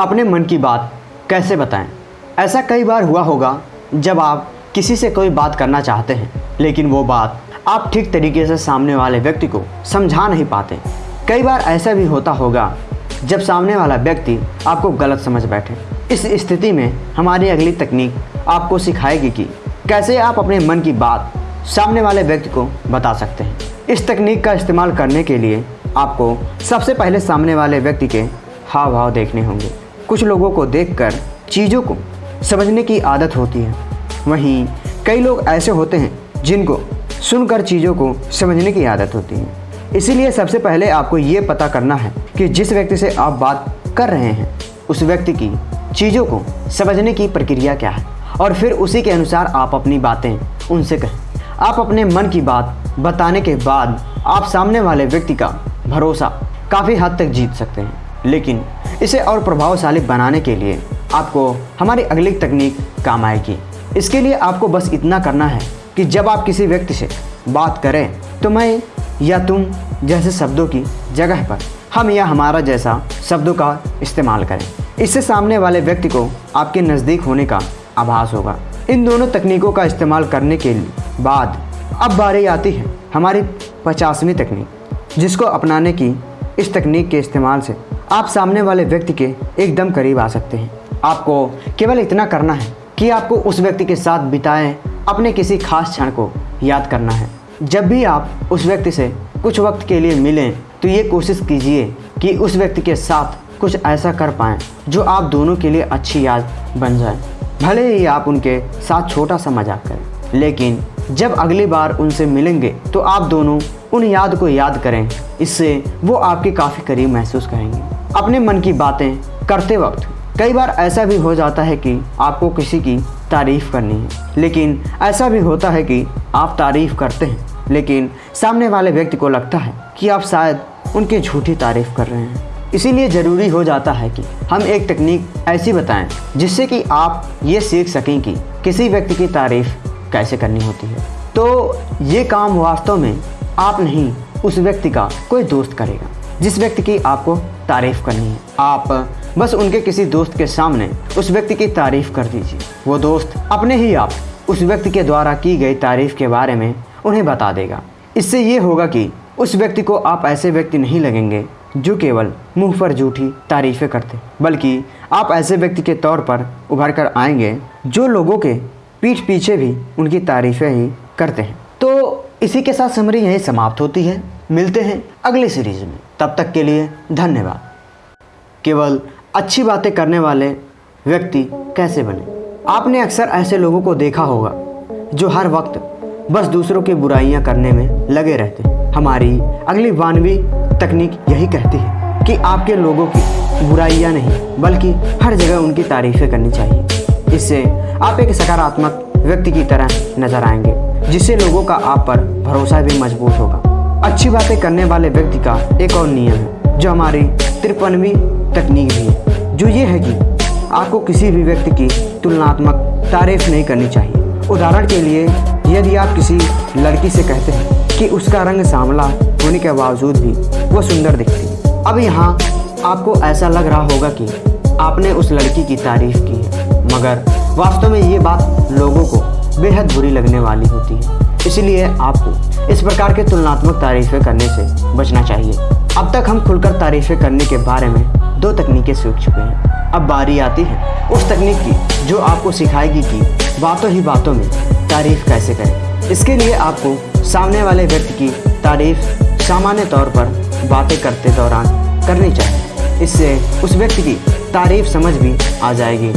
अपने मन की बात कैसे बताएँ? ऐसा कई बार हुआ होगा जब आप किसी से कोई बात करना चाहते हैं, लेकिन वो बात आप ठीक तरीके से सामने वाले व्यक्ति को समझा नहीं पाते। कई बार ऐसा भी होता होगा जब सामने वाला व्यक्ति आपको गलत समझ बैठे। इस स्थिति में हमारी अगली तकनीक आपको सिखाएगी कि कैसे आप अपने मन की बात सामने वाले व्यक्ति को बता सकते हैं। इस तकनीक का इस्तेमाल करने के लिए आपको सबसे पहले सामने वाले व्यक्ति के हाव भाव देखने होंगे। कुछ लोगों को देखकर चीज़ों को समझने की आदत होती है। वहीं कई लोग ऐसे होते हैं जिनको सुनकर चीज़ों को समझने की आदत होती है। इसीलिए सबसे पहले आपको ये पता करना है कि जिस व्यक्ति से आप बात कर रहे हैं, उस व्यक्ति की चीज़ों को समझने की प्रक्रिया क्या है? और फिर उसी के अनुसार आप अपनी बातें उनसे कहें। आप अपने मन की बात बताने के बाद आप सामने वाले व्यक्ति का भरोसा काफ़ी हद तक जीत सकते हैं। लेकिन इसे और प्रभावशाली बनाने के लिए आपको हमारी अगली तकनीक काम आएगी। इसके लिए आपको बस इतना करना है कि जब आप किसी व्यक्ति से बात करें तो मैं या तुम जैसे शब्दों की जगह पर हम या हमारा जैसा शब्दों का इस्तेमाल करें। इससे सामने वाले व्यक्ति को आपके नज़दीक होने का आभास होगा। इन दोनों तकनीकों का इस्तेमाल करने के बाद अब बारी आती है हमारी पचासवीं तकनीक, जिसको अपनाने की इस तकनीक के इस्तेमाल से आप सामने वाले व्यक्ति के एकदम करीब आ सकते हैं। आपको केवल इतना करना है कि आपको उस व्यक्ति के साथ बिताए, अपने किसी खास क्षण को याद करना है। जब भी आप उस व्यक्ति से कुछ वक्त के लिए मिलें तो ये कोशिश कीजिए कि उस व्यक्ति के साथ कुछ ऐसा कर पाएँ, जो आप दोनों के लिए अच्छी याद बन जाए। भले ही आप उनके साथ छोटा सा मज़ाक करें, लेकिन जब अगली बार उनसे मिलेंगे तो आप दोनों उन याद को याद करें। इससे वो आपके काफ़ी करीब महसूस करेंगे। अपने मन की बातें करते वक्त कई बार ऐसा भी हो जाता है कि आपको किसी की तारीफ़ करनी है। लेकिन ऐसा भी होता है कि आप तारीफ़ करते हैं, लेकिन सामने वाले व्यक्ति को लगता है कि आप शायद उनकी झूठी तारीफ़ कर रहे हैं। इसीलिए ज़रूरी हो जाता है कि हम एक तकनीक ऐसी बताएँ, जिससे कि आप ये सीख सकें कि किसी व्यक्ति की तारीफ़ कैसे करनी होती है। तो ये काम वास्तव में आप नहीं, उस व्यक्ति का कोई दोस्त करेगा, जिस व्यक्ति की आपको तारीफ़ करनी है। आप बस उनके किसी दोस्त के सामने उस व्यक्ति की तारीफ़ कर दीजिए। वो दोस्त अपने ही आप उस व्यक्ति के द्वारा की गई तारीफ़ के बारे में उन्हें बता देगा। इससे ये होगा कि उस व्यक्ति को आप ऐसे व्यक्ति नहीं लगेंगे, जो केवल मुँह पर झूठी तारीफ़ें करते, बल्कि आप ऐसे व्यक्ति के तौर पर उभर कर आएँगे, जो लोगों के पीठ पीछे भी उनकी तारीफ़ें ही करते हैं। तो इसी के साथ समरी यहीं समाप्त होती है। मिलते हैं अगले सीरीज़ में। तब तक के लिए धन्यवाद। केवल अच्छी बातें करने वाले व्यक्ति कैसे बने? आपने अक्सर ऐसे लोगों को देखा होगा, जो हर वक्त बस दूसरों की बुराइयाँ करने में लगे रहते हमारी अगली वानवी तकनीक यही कहती है कि आपके लोगों की बुराइयाँ नहीं, बल्कि हर जगह उनकी तारीफ़ें करनी चाहिए। इससे आप एक सकारात्मक व्यक्ति की तरह नज़र आएँगे जिससे लोगों का आप पर भरोसा भी मज़बूत होगा। अच्छी बातें करने वाले व्यक्ति का एक और नियम है, जो हमारी तिरपनवीं तकनीक भी है, जो ये है कि आपको किसी भी व्यक्ति की तुलनात्मक तारीफ़ नहीं करनी चाहिए। उदाहरण के लिए, यदि आप किसी लड़की से कहते हैं कि उसका रंग सांवला होने के बावजूद भी वो सुंदर दिखती अब यहाँ आपको ऐसा लग रहा होगा कि आपने उस लड़की की तारीफ़ की। मगर वास्तव में ये बात लोगों को बेहद बुरी लगने वाली होती है। इसलिए आपको इस प्रकार के तुलनात्मक तारीफ़ें करने से बचना चाहिए। अब तक हम खुलकर तारीफ़ें करने के बारे में दो तकनीकें सीख चुके हैं। अब बारी आती है उस तकनीक की जो आपको सिखाएगी कि बातों ही बातों में तारीफ़ कैसे करें। इसके लिए आपको सामने वाले व्यक्ति की तारीफ़ सामान्य तौर पर बातें करते दौरान करनी चाहिए। इससे उस व्यक्ति की तारीफ़ समझ भी आ जाएगी।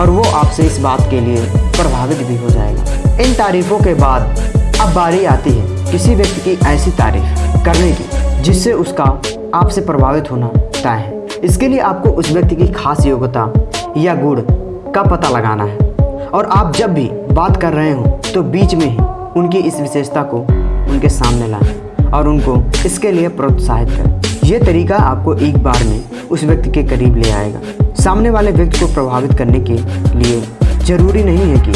और वो आपसे इस बात के लिए प्रभावित भी हो जाएगा। इन तारीफ़ों के बाद अब बारी आती है किसी व्यक्ति की ऐसी तारीफ़ करने की, जिससे उसका आपसे प्रभावित होना तय है। इसके लिए आपको उस व्यक्ति की खास योग्यता या गुण का पता लगाना है। और आप जब भी बात कर रहे हो तो बीच में ही उनकी इस विशेषता को उनके सामने लाएँ और उनको इसके लिए प्रोत्साहित करें। यह तरीका आपको एक बार में उस व्यक्ति के करीब ले आएगा। सामने वाले व्यक्ति को प्रभावित करने के लिए ज़रूरी नहीं है कि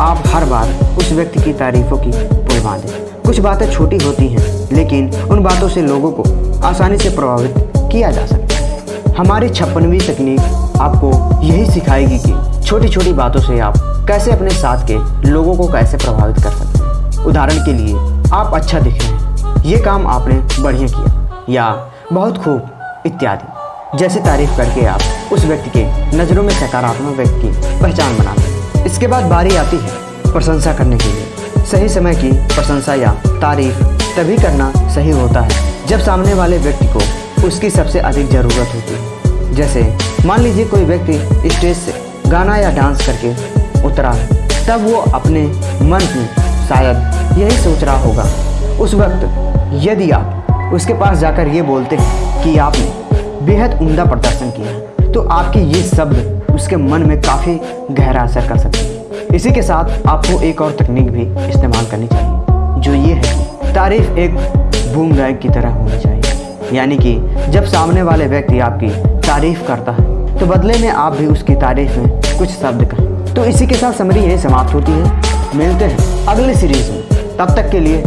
आप हर बार उस व्यक्ति की तारीफों की पुल बांधें। कुछ बातें छोटी होती हैं, लेकिन उन बातों से लोगों को आसानी से प्रभावित किया जा सकता है। हमारी छप्पनवीं तकनीक आपको यही सिखाएगी कि छोटी छोटी बातों से आप कैसे अपने साथ के लोगों को कैसे प्रभावित कर सकते हैं। उदाहरण के लिए, आप अच्छा दिख रहे हैं, ये काम आपने बढ़िया किया, या बहुत खूब इत्यादि। जैसे तारीफ़ करके आप उस व्यक्ति के नज़रों में सकारात्मक व्यक्ति की पहचान बनाते हैं इसके बाद बारी आती है प्रशंसा करने के लिए। सही समय की प्रशंसा या तारीफ़ तभी करना सही होता है, जब सामने वाले व्यक्ति को उसकी सबसे अधिक ज़रूरत होती है। जैसे मान लीजिए कोई व्यक्ति स्टेज से गाना या डांस करके उतरा है, तब वो अपने मन में शायद यही सोच रहा होगा। उस वक्त यदि आप उसके पास जाकर ये बोलते हैं कि आपने बेहद उम्दा प्रदर्शन किया तो आपके ये शब्द उसके मन में काफ़ी गहरा असर कर सकते हैं। इसी के साथ आपको एक और तकनीक भी इस्तेमाल करनी चाहिए, जो ये है तारीफ़ एक बूम बैग की तरह होनी चाहिए। यानी कि जब सामने वाले व्यक्ति आपकी तारीफ़ करता है तो बदले में आप भी उसकी तारीफ़ में कुछ शब्द कहें। तो इसी के साथ समरी यही समाप्त होती है। मिलते हैं अगले सीरीज़ में। तब तक के लिए